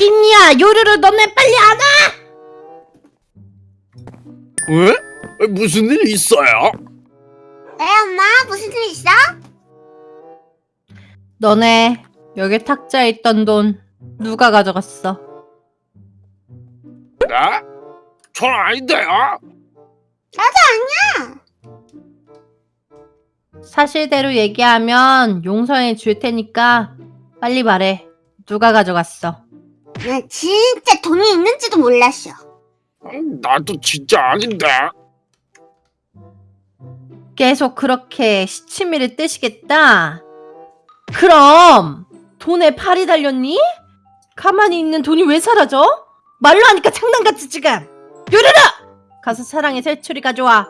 김이야 요루루 너네 빨리 안 와? 왜? 무슨 일 있어요? 네 엄마 무슨 일 있어? 너네 여기 탁자에 있던 돈 누가 가져갔어? 네? 전 아닌데요. 나도 아니야 사실대로 얘기하면 용서해 줄 테니까 빨리 말해. 누가 가져갔어? 난 진짜 돈이 있는지도 몰랐어 나도 진짜 아닌데. 계속 그렇게 시치미를 뜨시겠다? 그럼 돈에 팔이 달렸니? 가만히 있는 돈이 왜 사라져? 말로 하니까 장난같지 지금! 요르르! 가서 사랑의 새초리 가져와.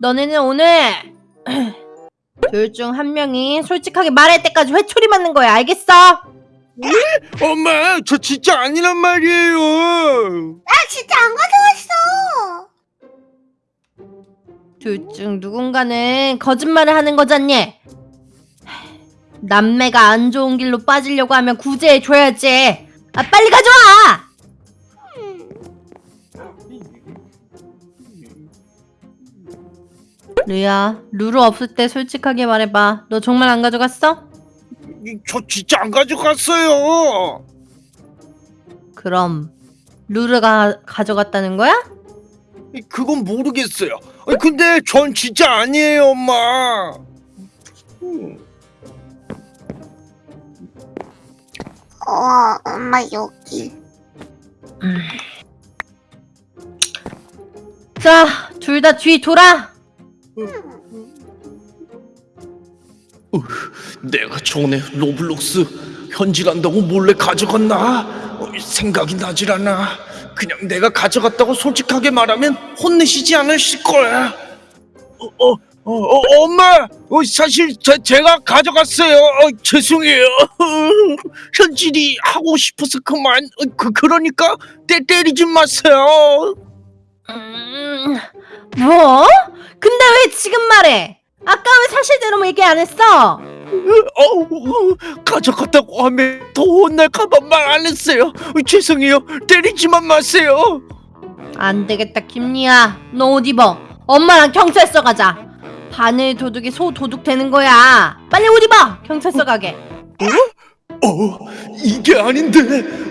너네는 오늘 둘 중 한 명이 솔직하게 말할 때까지 회초리 맞는 거야 알겠어? 엄마, 저 진짜 아니란 말이에요. 나 진짜 안 가져왔어 둘 중 누군가는 거짓말을 하는 거잖니? 남매가 안 좋은 길로 빠지려고 하면 구제해 줘야지. 아 빨리 가져와. 르야, 루루 없을 때 솔직하게 말해봐. 너 정말 안 가져갔어? 저 진짜 안 가져갔어요. 그럼 루루가 가져갔다는 거야? 그건 모르겠어요. 근데 전 진짜 아니에요, 엄마. 음, 어 엄마 여기 자, 둘 다 뒤 돌아. 내가 전에 로블록스 현질한다고 몰래 가져갔나? 어, 생각이 나질 않아. 그냥 내가 가져갔다고 솔직하게 말하면 혼내시지 않으실 거야. 어, 어, 어, 어, 엄마, 어, 사실 제, 제가 가져갔어요. 어, 죄송해요. 현질이 하고 싶어서 그만. 어, 그 그러니까 때 때리지 마세요. 음, 뭐? 근데 왜 지금 말해? 아까 왜 사실대로 얘기 안 했어? 어, 가져갔다고 하면 더 혼날까봐 말 안 했어요. 어, 죄송해요. 때리지만 마세요. 안 되겠다, 김리야. 너 옷 입어. 엄마랑 경찰서 가자. 바늘 도둑이 소 도둑 되는 거야. 빨리 옷 입어. 경찰서 가게. 어, 이게 아닌데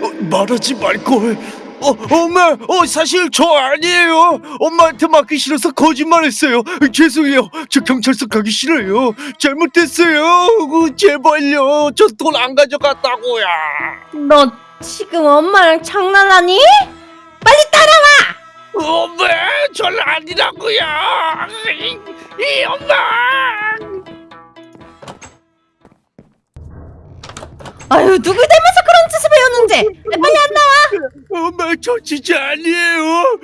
어, 말하지 말걸. 어, 엄마, 어, 사실 저 아니에요. 엄마한테 맡기 싫어서 거짓말했어요. 죄송해요. 저 경찰서 가기 싫어요. 잘못했어요. 어, 제발요. 저 돈 안 가져갔다고요. 너 지금 엄마랑 장난하니? 빨리 따라와. 엄마, 전 아니라고요. 이, 이 엄마. 아유, 누굴 닮아서 그런 짓을 배웠는지. 빨리 안 나와. 엄마, 저 진짜 아니에요.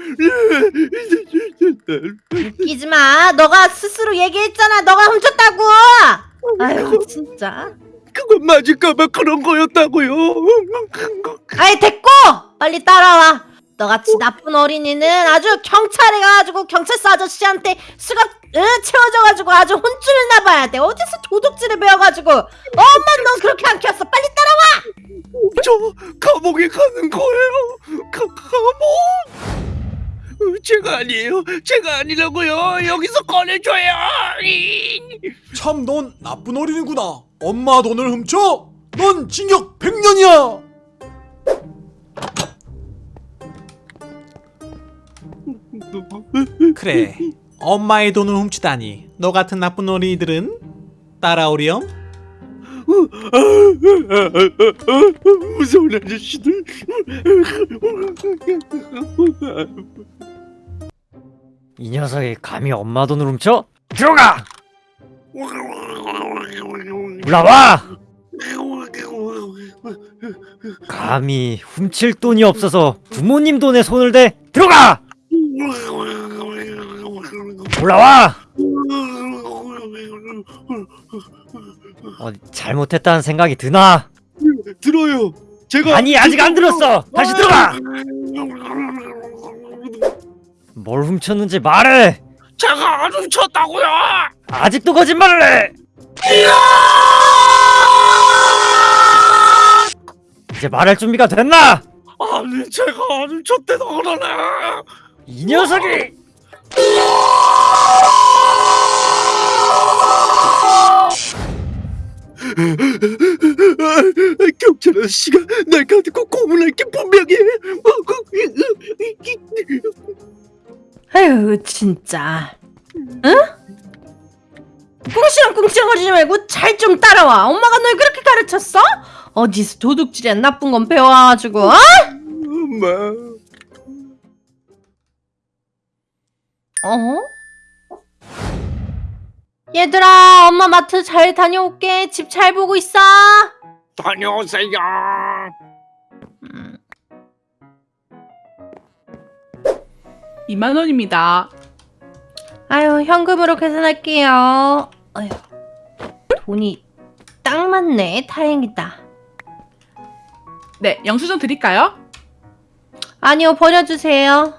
웃기지 마. 너가 스스로 얘기했잖아. 너가 훔쳤다고. 아유, 진짜. 그건 맞을까봐 그런 거였다고요. 아이 됐고 빨리 따라와 너같이 나쁜 어린이는 아주 경찰에 가가지고 경찰서 아저씨한테 수갑 으, 채워져가지고 아주 혼쭐을 나봐야 돼 어디서 도둑질을 배워가지고 엄마 너 그렇게 안 키웠어 빨리 따라와 저 감옥에 가는 거예요. 가, 감옥? 어, 제가 아니에요. 제가 아니라고요. 여기서 꺼내줘요. 이. 참넌 나쁜 어린이구나. 엄마 돈을 훔쳐? 넌 징역 100년이야. 그래. 엄마의 돈을 훔치다니. 너 같은 나쁜 어린이들은 따라오렴. 무서운 아저씨들. 이 녀석이 감히 엄마 돈을 훔쳐? 들어가! 올라와! 감히 훔칠 돈이 없어서 부모님 돈에 손을 대? 들어가! 올라와! 어디 잘못했다는 생각이 드나? 들어요. 제가 아니 아직 안 들었어! 다시 들어가! 뭘 훔쳤는지 말해! 제가 안 훔쳤다고요. 아직도 거짓말을 해! 이제 말할 준비가 됐나? 아니 제가 아니 저때도 그러네 이 녀석이 경찰 아저씨가 날 가지고 고문할 게 분명해 아유 진짜 응? 꿍시렁 꿍시렁거리지 말고 잘 좀 따라와 엄마가 널 그렇게 가르쳤어? 어디서 도둑질이야 나쁜 건 배워가지고 어? 어? 얘들아 엄마 마트 잘 다녀올게 집 잘 보고 있어 다녀오세요 음, 2만 원입니다. 아유 현금으로 계산할게요 아유 돈이 딱 맞네 다행이다 네, 영수증 드릴까요? 아니요 버려주세요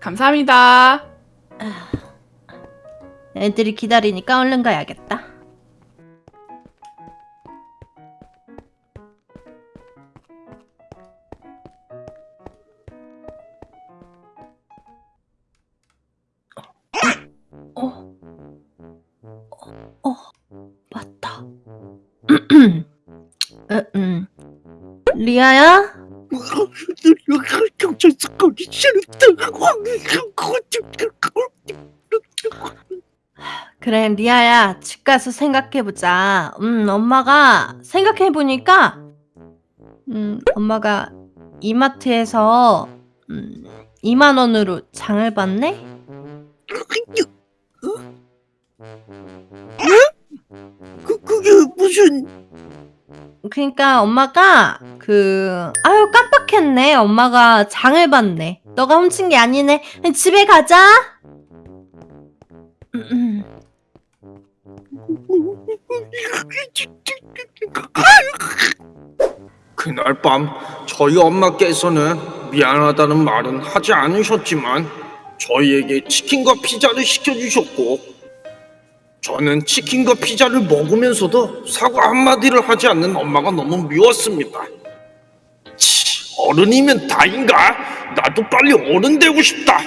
감사합니다. 애들이 기다리니까 얼른 가야겠다. 어, 어, 어, 맞다. 음, 음. 리아야? 그 래 리아야 집 가서 생각해보자. 음 엄마가 생각해보니까 음 엄마가 이마트에서 음 2만 원으로 장을 봤네? 그, 그게 무슨? 그니까 엄마가 그 아유 깜빡했네. 엄마가 장을 봤네. 너가 훔친 게 아니네. 집에 가자. 음, 그날 밤 저희 엄마께서는 미안하다는 말은 하지 않으셨지만 저희에게 치킨과 피자를 시켜주셨고 저는 치킨과 피자를 먹으면서도 사과 한마디를 하지 않는 엄마가 너무 미웠습니다. 치, 어른이면 다인가? 나도 빨리 어른 되고 싶다.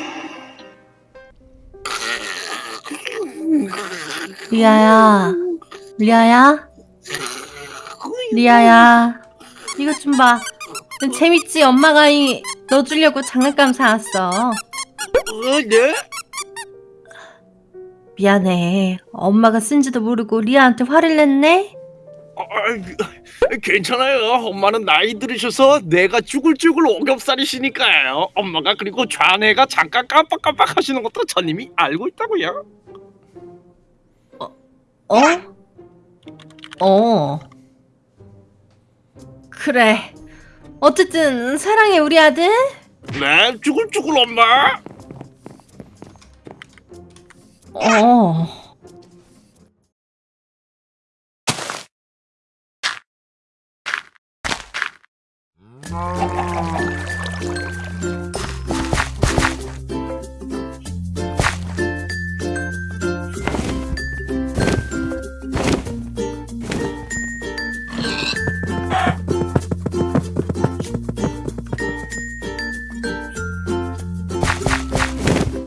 리아야 리아야 리아야 이것 좀봐 재밌지 엄마가 이너 주려고 장난감 사왔어 어, 네? 미안해. 엄마가 쓴지도 모르고 리아한테 화를 냈네? 아, 괜찮아요. 엄마는 나이 들으셔서 내가 쭈글쭈글 오겹살이시니까요. 엄마가 그리고 좌뇌가 잠깐 깜빡깜빡 하시는 것도 전 이미 알고 있다고요. 어? 어. 그래. 어쨌든 사랑해 우리 아들. 네, 쭈글쭈글 엄마. 어.